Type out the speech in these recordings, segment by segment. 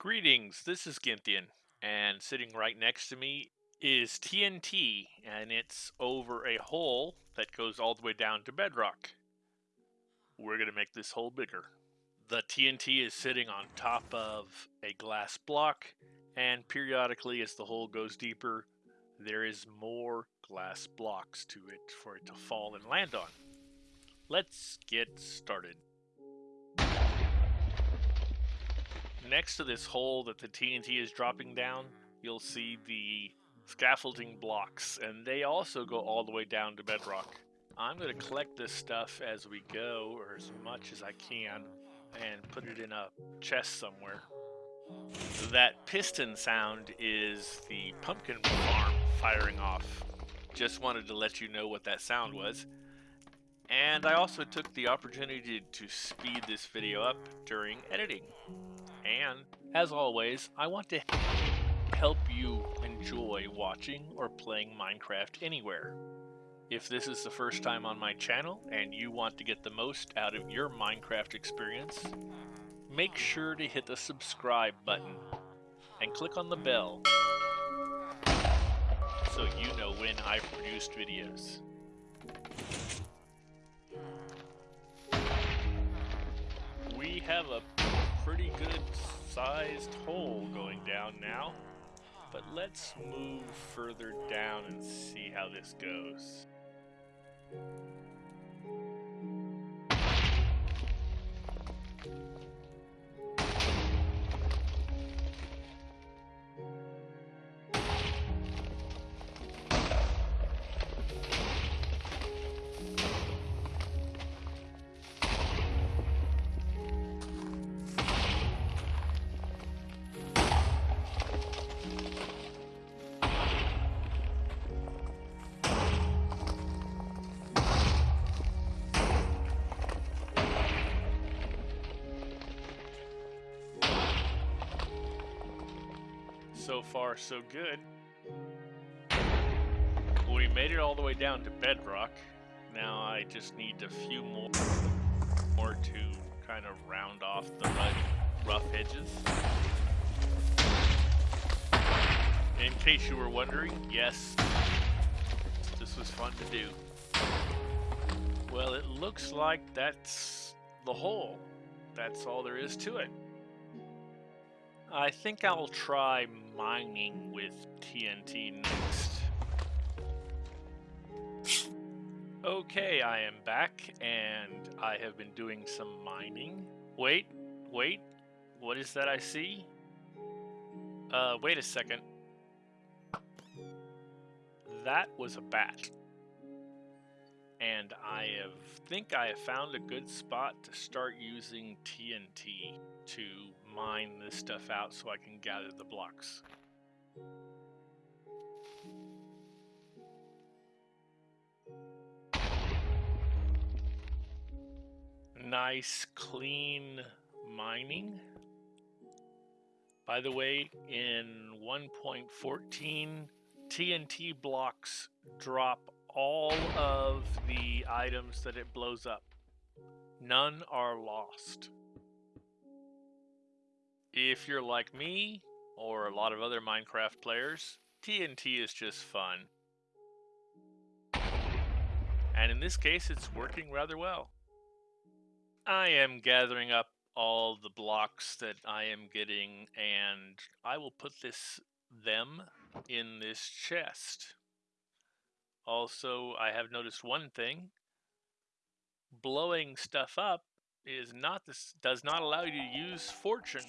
Greetings, this is Gynthian, and sitting right next to me is TNT, and it's over a hole that goes all the way down to bedrock. We're going to make this hole bigger. The TNT is sitting on top of a glass block, and periodically as the hole goes deeper, there is more glass blocks to it for it to fall and land on. Let's get started. Next to this hole that the TNT is dropping down, you'll see the scaffolding blocks, and they also go all the way down to bedrock. I'm going to collect this stuff as we go, or as much as I can, and put it in a chest somewhere. That piston sound is the pumpkin farm firing off. Just wanted to let you know what that sound was. And I also took the opportunity to speed this video up during editing. And, as always, I want to help you enjoy watching or playing Minecraft anywhere. If this is the first time on my channel and you want to get the most out of your Minecraft experience, make sure to hit the subscribe button and click on the bell so you know when I've produced videos. We have a good sized hole going down now. But let's move further down and see how this goes. So far so good. We made it all the way down to bedrock. Now I just need a few more, more to kind of round off the rough edges. In case you were wondering, yes, this was fun to do. Well, it looks like that's the hole. That's all there is to it. I think I'll try mining with TNT next. Okay, I am back, and I have been doing some mining. Wait, wait, what is that I see? Uh, wait a second. That was a bat. And I have, think I have found a good spot to start using TNT to mine this stuff out so I can gather the blocks. Nice, clean mining. By the way, in 1.14, TNT blocks drop all of the items that it blows up. None are lost. If you're like me, or a lot of other Minecraft players, TNT is just fun. And in this case, it's working rather well. I am gathering up all the blocks that I am getting, and I will put this them in this chest. Also, I have noticed one thing. Blowing stuff up is not this does not allow you to use fortune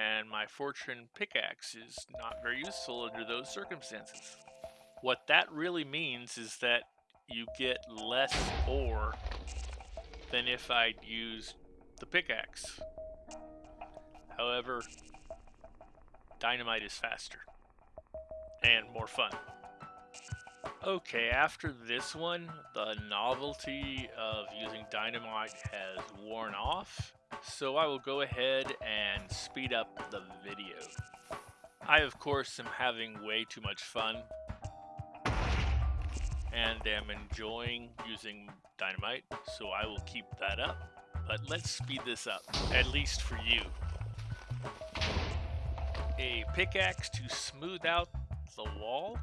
and my fortune pickaxe is not very useful under those circumstances. What that really means is that you get less ore than if I'd used the pickaxe. However, dynamite is faster and more fun. Okay, after this one, the novelty of using dynamite has worn off, so I will go ahead and speed up the video. I of course am having way too much fun and am enjoying using dynamite, so I will keep that up. But let's speed this up, at least for you. a pickaxe to smooth out the wall.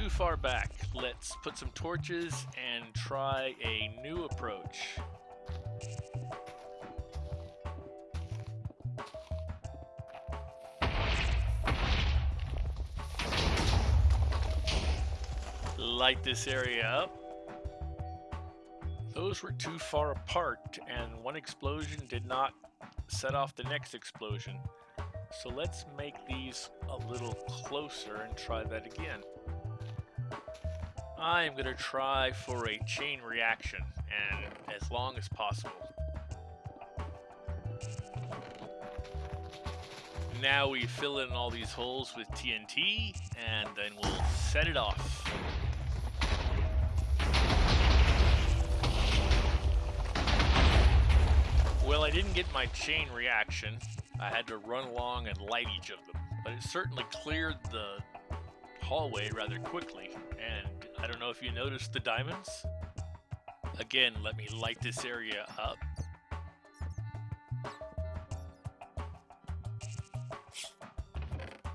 Too far back. Let's put some torches and try a new approach. Light this area up. Those were too far apart, and one explosion did not set off the next explosion. So let's make these a little closer and try that again. I am going to try for a chain reaction, and as long as possible. Now we fill in all these holes with TNT, and then we'll set it off. Well, I didn't get my chain reaction. I had to run along and light each of them. But it certainly cleared the hallway rather quickly. And I don't know if you noticed the diamonds. Again, let me light this area up.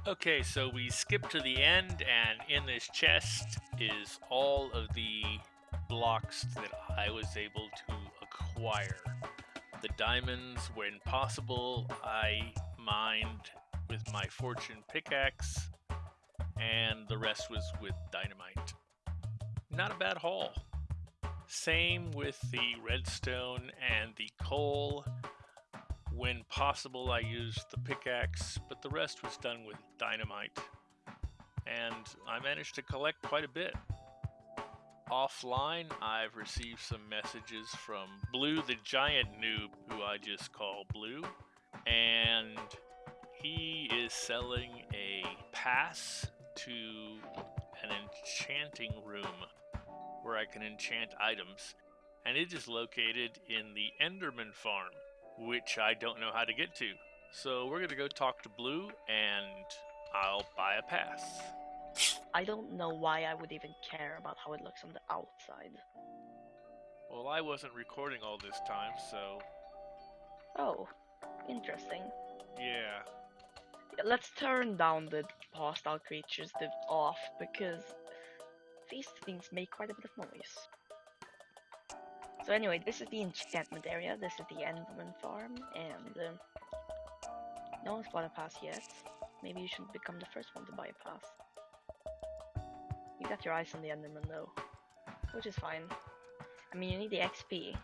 Okay, so we skip to the end, and in this chest is all of the blocks that I was able to acquire the diamonds when possible. I mined with my fortune pickaxe, and the rest was with dynamite. Not a bad haul. Same with the redstone and the coal. When possible, I used the pickaxe, but the rest was done with dynamite. And I managed to collect quite a bit offline, I've received some messages from Blue the Giant Noob, who I just call Blue, and he is selling a pass to an enchanting room where I can enchant items, and it is located in the Enderman farm, which I don't know how to get to. So we're gonna go talk to Blue, and I'll buy a pass. I don't know why I would even care about how it looks on the outside. Well, I wasn't recording all this time, so. Oh, interesting. Yeah. let's turn down the hostile creatures the off because these things make quite a bit of noise. So anyway, this is the enchantment area, this is the Enderman farm, and uh, no one's bought a pass yet. Maybe you should become the first one to buy a pass. You got your eyes on the Enderman though, which is fine. I mean, you need the XP.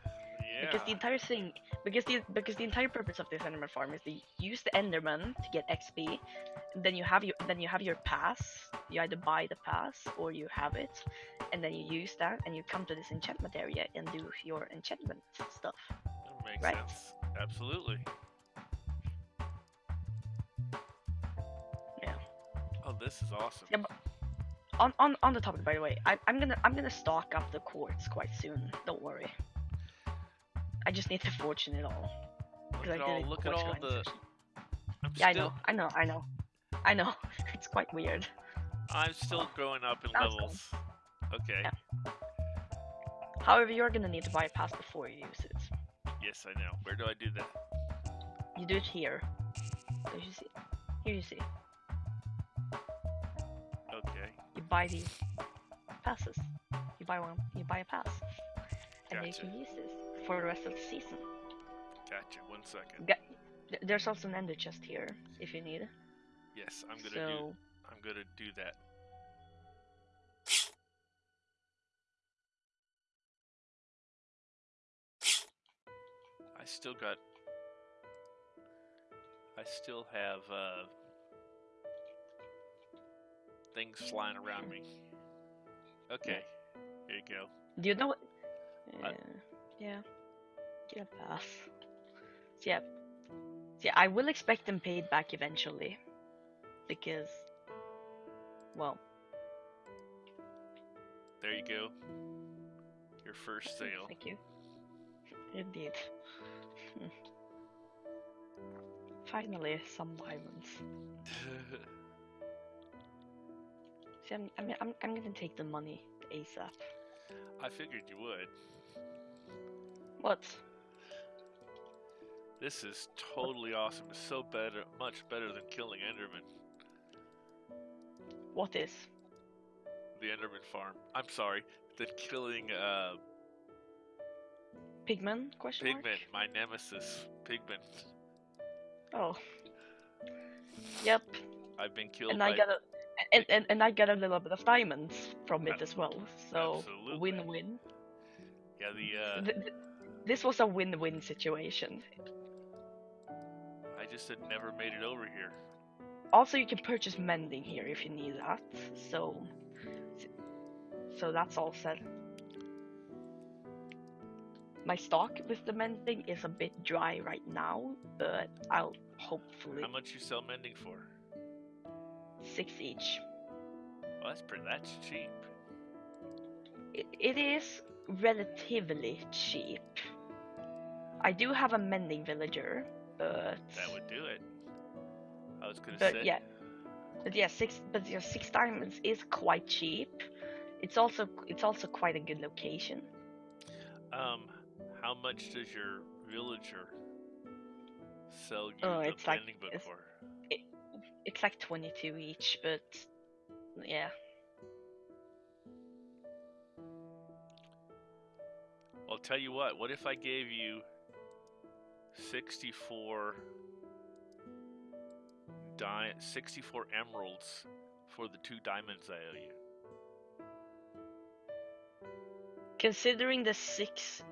Yeah. Because the entire thing, because the because the entire purpose of this Enderman farm is to use the Enderman to get XP. Then you have your then you have your pass. You either buy the pass or you have it, and then you use that and you come to this enchantment area and do your enchantment stuff. That makes right? sense. Absolutely. Yeah. Oh, this is awesome. Yeah, on on on the topic, by the way, I, I'm gonna I'm gonna stock up the quartz quite soon. Don't worry. I just need to fortune it all. Look I at all, look at all the. I'm Yeah, still, I know, I know, I know, I know. It's quite weird. I'm still growing up in That's cool. levels. Okay. Yeah. However, you're gonna need to buy a pass before you use it. Yes, I know. Where do I do that? You do it here. So you see, here you see. Okay. You buy these passes. You buy one. You buy a pass, and then you Gotcha. can use this for the rest of the season. Gotcha. One second. Ga- There's also an ender chest here if you need. Yes, I'm gonna so do. I'm gonna do that. I still got. I still have uh, things flying around me. Okay, here you go. do you know what? Uh, yeah, get a pass. Yeah, yeah. I will expect them paid back eventually, because, well, There you go. Your first sale. thank you. Indeed. Finally, some diamonds. See, I'm, I'm, I'm, I'm gonna take the money ASAP. I figured you would. What? This is totally awesome. It's so better, much better than killing Enderman. What is? The Enderman farm. I'm sorry, than killing uh, Pigman? Question mark? Pigman, my nemesis. Pigman. Oh. Yep. I've been killed And. I got a and, and, and I got a little bit of diamonds from it as well. So win-win. Yeah, the uh, Th- th- this was a win-win situation. I just had never made it over here. Also, you can purchase mending here if you need that. So, so that's all said. My stock with the mending is a bit dry right now, but I'll hopefully How much you sell mending for? six each. Well, that's pretty. That's cheap. It, it is relatively cheap. I do have a mending villager, but That would do it. I was gonna But say. yeah, but yeah, six but yeah, six diamonds is quite cheap. It's also it's also quite a good location. Um, how much does your villager sell you Oh, it's like- book it's- for? It's like 22 each, but yeah. I'll tell you what. What if I gave you sixty-four di- sixty-four emeralds for the two diamonds I owe you? Considering the six,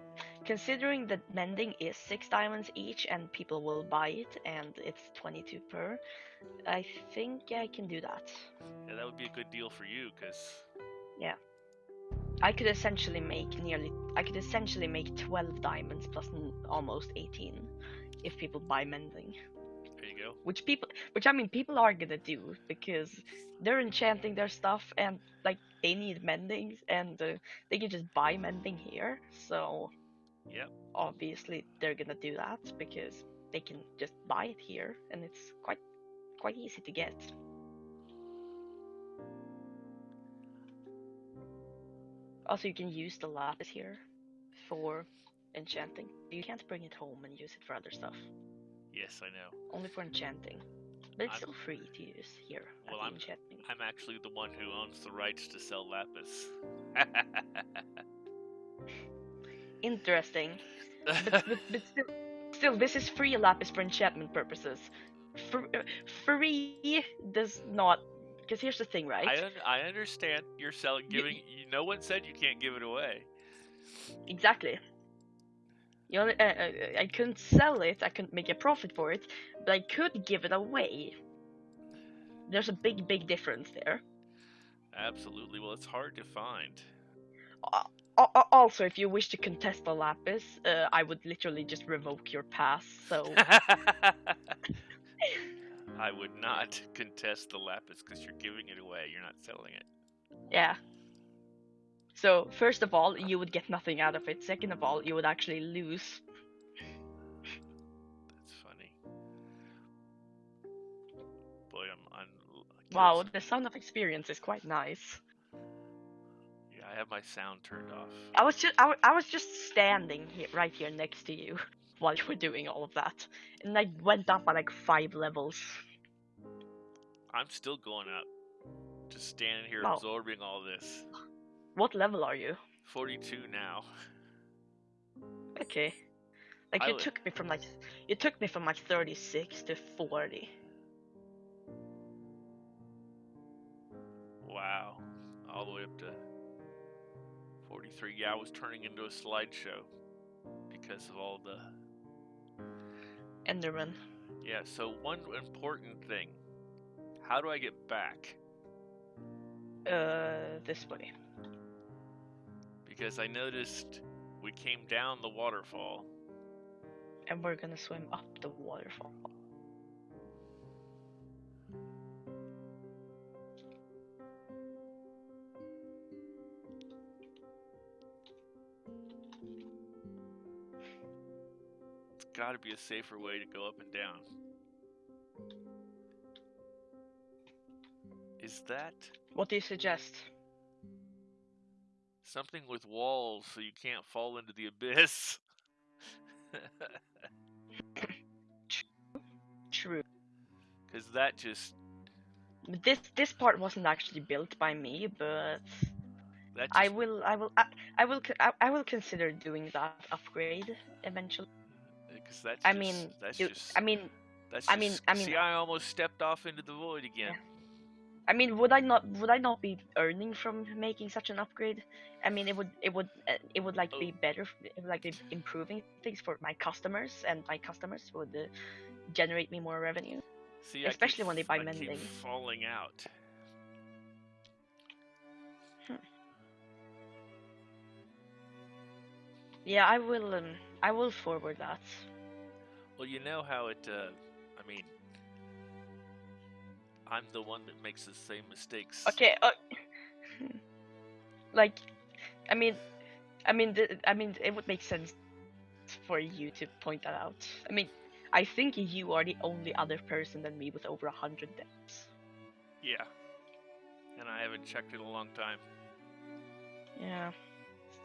considering that mending is six diamonds each and people will buy it and it's 22 per, I think I can do that. Yeah, that would be a good deal for you, cause I could essentially make nearly, I could essentially make 12 diamonds plus n- almost 18 if people buy mending. there you go. which people which i mean people are gonna do because they're enchanting their stuff and like they need mending and uh, they can just buy mending here so Yep. obviously they're gonna do that because they can just buy it here and it's quite quite easy to get also you can use the lapis here for enchanting you can't bring it home and use it for other stuff Yes, I know. only for enchanting. But it's I'm- still free to use here Well, I'm- enchanting. I'm actually the one who owns the rights to sell lapis. Interesting. But, but, but still, still, this is free lapis for enchantment purposes. Fr- free does not. Because here's the thing, right? I un- I understand you're selling, giving. You, no one said you can't give it away. Exactly. You know, uh, uh, I couldn't sell it, I couldn't make a profit for it, but I could give it away. There's a big, big difference there. Absolutely. Well, it's hard to find. Al- Also, if you wish to contest the lapis, uh, I would literally just revoke your pass. So I would not contest the lapis because you're giving it away. You're not selling it. Yeah. So, first of all, you would get nothing out of it. Second of all, you would actually lose. That's funny. Boy, I'm. I'm Wow, the sound of experience is quite nice. Yeah, I have my sound turned off. I was just I, I was just standing here right here next to you while you were doing all of that. And I went up by like five levels. I'm still going up. Just standing here Wow. absorbing all this. What level are you? 42 now. Okay. Like I you would- took me from like you took me from like 36 to 40. Wow. All the way up to 43. Yeah, I was turning into a slideshow because of all the. Enderman. Yeah, so one important thing. How do I get back? Uh this way. Because I noticed we came down the waterfall. And we're gonna swim up the waterfall. It's got to be a safer way to go up and down. Is that What do you suggest? Something with walls so you can't fall into the abyss. True. Because that just This this part wasn't actually built by me, but that just, I will I will I, I will co- I, I will consider doing that upgrade eventually. Uh, because that's I just, mean, that's do- just I mean that's I mean- just- I mean- see, I almost stepped off into the void again. I mean would I not would I not be earning from making such an upgrade? I mean it would it would uh, it would like be better it would like be improving things for my customers and my customers would uh, generate me more revenue. See, I keep Especially when they buy I mending. falling out. Yeah, I will um I will forward that. Well, you know how it. Uh, I mean, I'm the one that makes the same mistakes. Okay. Uh, like, I mean, I mean, I mean, it would make sense for you to point that out. I mean, I think you are the only other person than me with over a hundred deaths. Yeah. And I haven't checked in a long time. Yeah.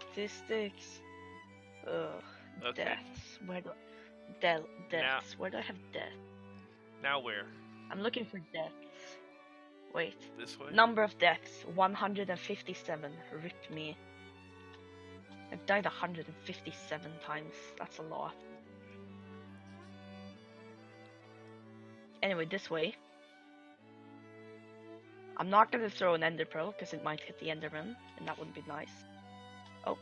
Statistics. Ugh. Okay. Deaths. Where do? Del- deaths. Where do I have death? Now where? I'm looking for deaths. Wait. This way? Number of deaths 157. Rip me. I've died 157 times. That's a lot. Anyway, this way. I'm not gonna throw an ender pearl because it might hit the enderman, and that wouldn't be nice. Oh.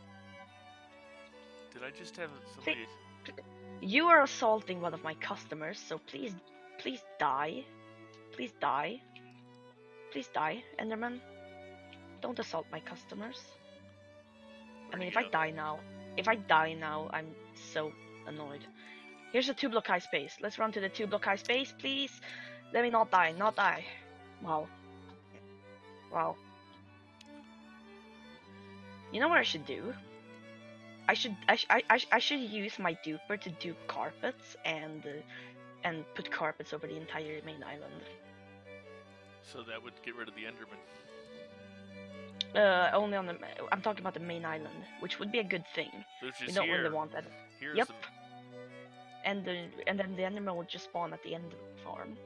Did I just have somebody? You are assaulting one of my customers, so please, please die. Please die. Please die, Enderman. Don't assault my customers. I mean, if I die now, if I die now, I'm so annoyed. Here's a two block high space. Let's run to the two block high space, please. Let me not die, not die. Wow. Wow. You know what I should do? I should I, sh- I, I, sh- I should use my duper to dupe carpets and uh, and put carpets over the entire main island. So that would get rid of the Enderman. Uh, only on the I'm talking about the main island, which would be a good thing. We don't here. really want that. Here's Yep. And the and then the enderman would just spawn at the end of the farm,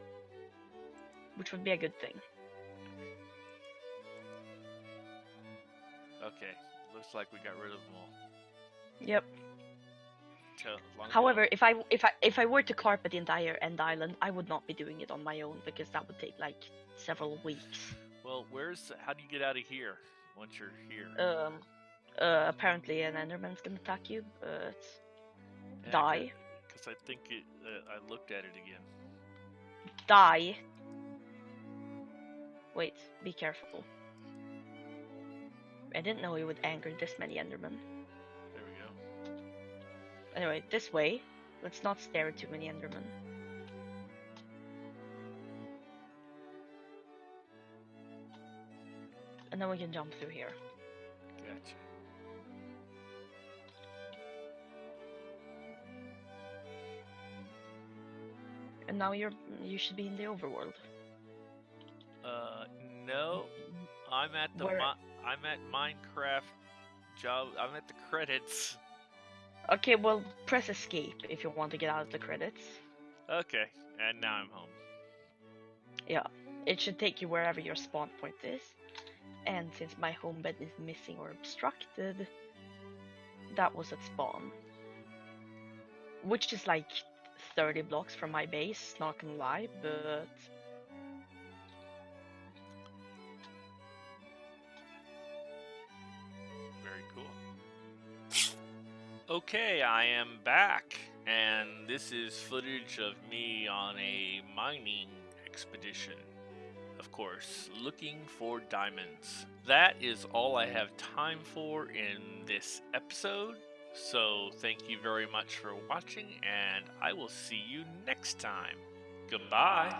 which would be a good thing. Okay. Looks like we got rid of them all. Yep. Tell- as long as we However, if I if I if I were to carpet the entire end island, I would not be doing it on my own because that would take like several weeks. Well, where's? How do you get out of here once you're here? Um, uh, apparently an enderman's gonna attack you, but die, Because I think it. Uh, I looked at it again. die. Wait, be careful. I didn't know it would anger this many endermen. There we go. Anyway, this way. Let's not stare at too many endermen. And then we can jump through here. Gotcha. And now you're you should be in the overworld. Uh, no. I'm at the. Where- I'm at Minecraft job. I'm at the credits. Okay, well press escape if you want to get out of the credits. Okay, and now I'm home. Yeah, it should take you wherever your spawn point is. And since my home bed is missing or obstructed, that was at spawn. Which is like 30 blocks from my base, not gonna lie, but Okay, I am back, and this is footage of me on a mining expedition. Of course, looking for diamonds. That is all I have time for in this episode. So, thank you very much for watching, and I will see you next time. Goodbye.